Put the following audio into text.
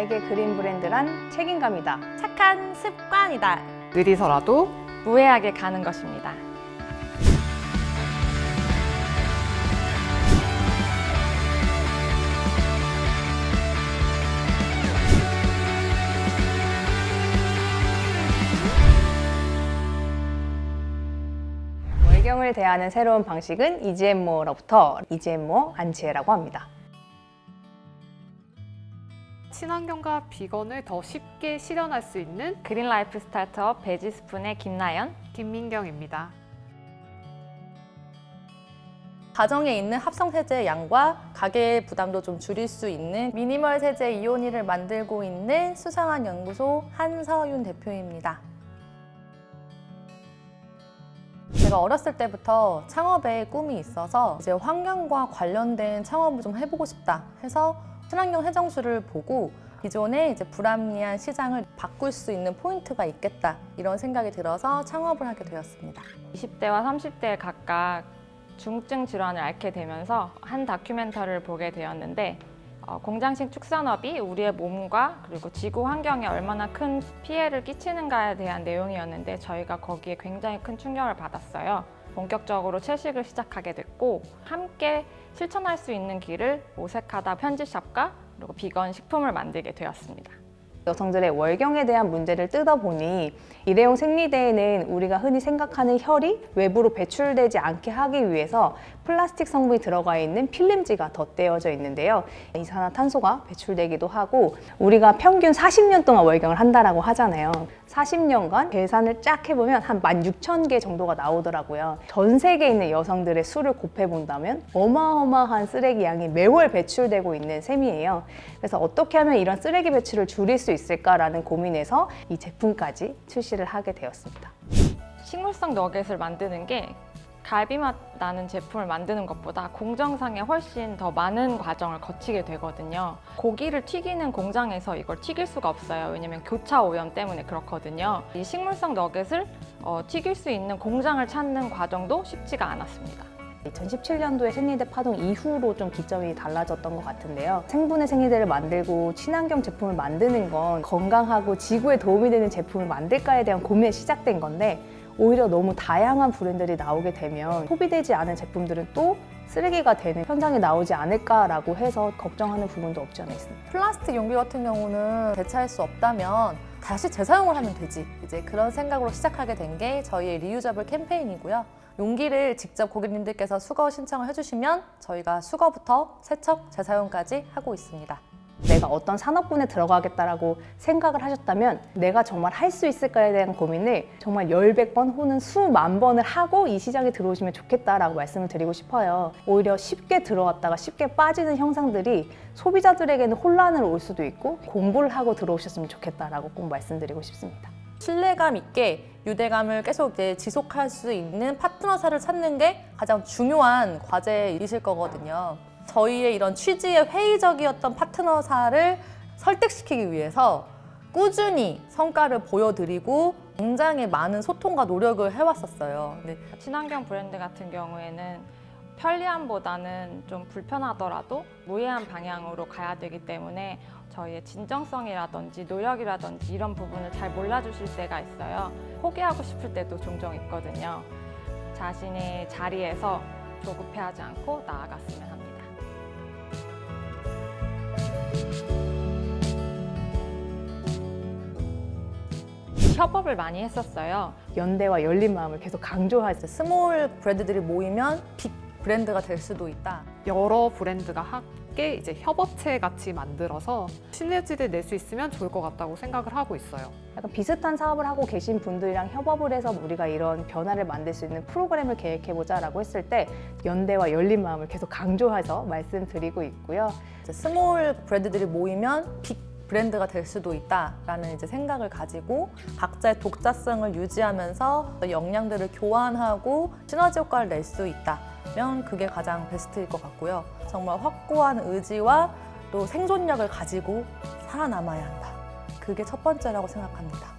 나에게 그린 브랜드란 책임감이다. 착한 습관이다. 느리서라도 무해하게 가는 것입니다. 월경을 대하는 새로운 방식은 이지엠모로부터 이지엠모 안지혜라고 합니다. 친환경과 비건을 더 쉽게 실현할 수 있는 green life 스타트업 베지스푼의 김나연 김민경입니다. 가정에 있는 합성 세제의 양과 가계의 부담도 좀 줄일 수 있는 미니멀 세제 이온이를 만들고 있는 수상한 연구소 한서윤 대표입니다. 제가 어렸을 때부터 창업에 꿈이 있어서 이제 환경과 관련된 창업을 좀 해보고 싶다 해서 친환경 해정수를 보고 기존의 이제 불합리한 시장을 바꿀 수 있는 포인트가 있겠다 이런 생각이 들어서 창업을 하게 되었습니다. 20대와 30대에 각각 중증 질환을 앓게 되면서 한 다큐멘터리를 보게 되었는데 어, 공장식 축산업이 우리의 몸과 그리고 지구 환경에 얼마나 큰 피해를 끼치는가에 대한 내용이었는데 저희가 거기에 굉장히 큰 충격을 받았어요. 본격적으로 채식을 시작하게 됐고 함께 실천할 수 있는 길을 오색하다 편지샵과 그리고 비건 식품을 만들게 되었습니다. 여성들의 월경에 대한 문제를 뜯어보니 일회용 생리대에는 우리가 흔히 생각하는 혈이 외부로 배출되지 않게 하기 위해서 플라스틱 성분이 들어가 있는 필름지가 덧대어져 있는데요. 이산화탄소가 배출되기도 하고 우리가 평균 40년 동안 월경을 한다라고 하잖아요. 40년간 계산을 쫙 해보면 한 16,000개 정도가 나오더라고요. 전 세계에 있는 여성들의 수를 곱해본다면 어마어마한 쓰레기 양이 매월 배출되고 있는 셈이에요. 그래서 어떻게 하면 이런 쓰레기 배출을 줄일 수 있을까라는 고민에서 이 제품까지 출시를 하게 되었습니다. 식물성 너겟을 만드는 게 갈비맛 나는 제품을 만드는 것보다 공정상에 훨씬 더 많은 과정을 거치게 되거든요. 고기를 튀기는 공장에서 이걸 튀길 수가 없어요. 왜냐면 교차 오염 때문에 그렇거든요. 이 식물성 너겟을 어, 튀길 수 있는 공장을 찾는 과정도 쉽지가 않았습니다. 2017년도에 생리대 파동 이후로 좀 기점이 달라졌던 것 같은데요. 생분해 생리대를 만들고 친환경 제품을 만드는 건 건강하고 지구에 도움이 되는 제품을 만들까에 대한 고민이 시작된 건데 오히려 너무 다양한 브랜드들이 나오게 되면 소비되지 않은 제품들은 또 쓰레기가 되는 현상이 나오지 않을까라고 해서 걱정하는 부분도 없지 않아 있습니다. 플라스틱 용기 같은 경우는 대체할 수 없다면 다시 재사용을 하면 되지. 이제 그런 생각으로 시작하게 된 게 저희의 리유저블 캠페인이고요. 용기를 직접 고객님들께서 수거 신청을 해주시면 저희가 수거부터 세척, 재사용까지 하고 있습니다 내가 어떤 산업군에 들어가겠다라고 생각을 하셨다면 내가 정말 할 수 있을까에 대한 고민을 정말 10백 혹은 수만 번을 하고 이 시장에 들어오시면 좋겠다라고 말씀을 드리고 싶어요. 오히려 쉽게 들어왔다가 쉽게 빠지는 형상들이 소비자들에게는 혼란을 올 수도 있고 공부를 하고 들어오셨으면 좋겠다라고 꼭 말씀드리고 싶습니다. 신뢰감 있게 유대감을 계속 이제 지속할 수 있는 파트너사를 찾는 게 가장 중요한 과제이실 거거든요. 저희의 이런 취지에 회의적이었던 파트너사를 설득시키기 위해서 꾸준히 성과를 보여드리고 굉장히 많은 소통과 노력을 해왔었어요. 근데 친환경 브랜드 같은 경우에는 편리함보다는 좀 불편하더라도 무해한 방향으로 가야 되기 때문에 저희의 진정성이라든지 노력이라든지 이런 부분을 잘 몰라주실 때가 있어요. 포기하고 싶을 때도 종종 있거든요. 자신의 자리에서 조급해하지 않고 나아갔으면 합니다. 협업을 많이 했었어요. 연대와 열린 마음을 계속 강조하세요. small 브랜드들이 모이면 big 브랜드가 될 수도 있다. 여러 브랜드가 함께 이제 협업체 같이 만들어서 시너지를 낼 수 있으면 좋을 것 같다고 생각을 하고 있어요. 약간 비슷한 사업을 하고 계신 분들이랑 협업을 해서 우리가 이런 변화를 만들 수 있는 프로그램을 계획해보자 라고 했을 때 연대와 열린 마음을 계속 강조해서 말씀드리고 있고요. small 브랜드들이 모이면 big 브랜드가 될 수도 있다라는 이제 생각을 가지고 각자의 독자성을 유지하면서 역량들을 교환하고 시너지 효과를 낼 수 있다면 그게 가장 베스트일 것 같고요. 정말 확고한 의지와 또 생존력을 가지고 살아남아야 한다. 그게 첫 번째라고 생각합니다.